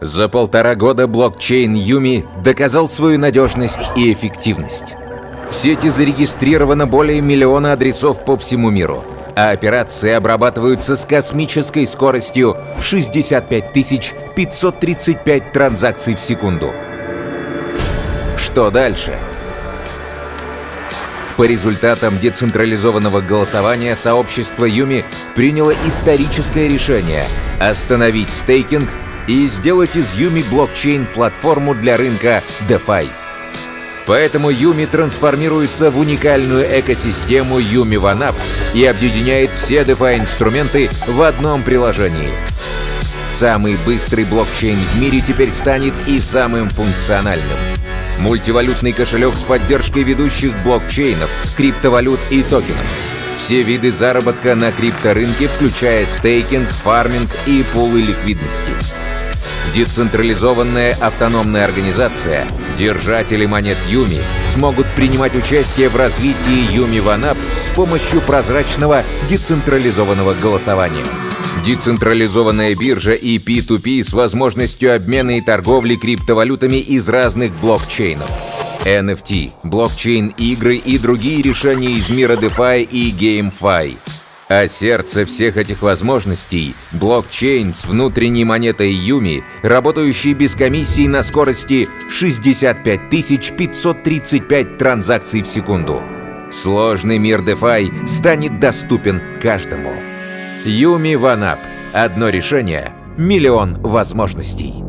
За полтора года блокчейн Юми доказал свою надежность и эффективность. В сети зарегистрировано более миллиона адресов по всему миру, а операции обрабатываются с космической скоростью в 65 535 транзакций в секунду. Что дальше? По результатам децентрализованного голосования сообщество Юми приняло историческое решение остановить стейкинг и сделать из Юми блокчейн платформу для рынка DeFi. Поэтому Юми трансформируется в уникальную экосистему Юми OneUp и объединяет все DeFi-инструменты в одном приложении. Самый быстрый блокчейн в мире теперь станет и самым функциональным. Мультивалютный кошелек с поддержкой ведущих блокчейнов, криптовалют и токенов. Все виды заработка на крипторынке, включая стейкинг, фарминг и пулы ликвидности. Децентрализованная автономная организация, держатели монет Юми, смогут принимать участие в развитии Юми OneUp с помощью прозрачного децентрализованного голосования. Децентрализованная биржа и P2P с возможностью обмена и торговли криптовалютами из разных блокчейнов. NFT, блокчейн-игры и другие решения из мира DeFi и GameFi. А сердце всех этих возможностей — блокчейн с внутренней монетой Юми, работающий без комиссии на скорости 65 535 транзакций в секунду. Сложный мир DeFi станет доступен каждому. Юми Ванап. Одно решение — миллион возможностей.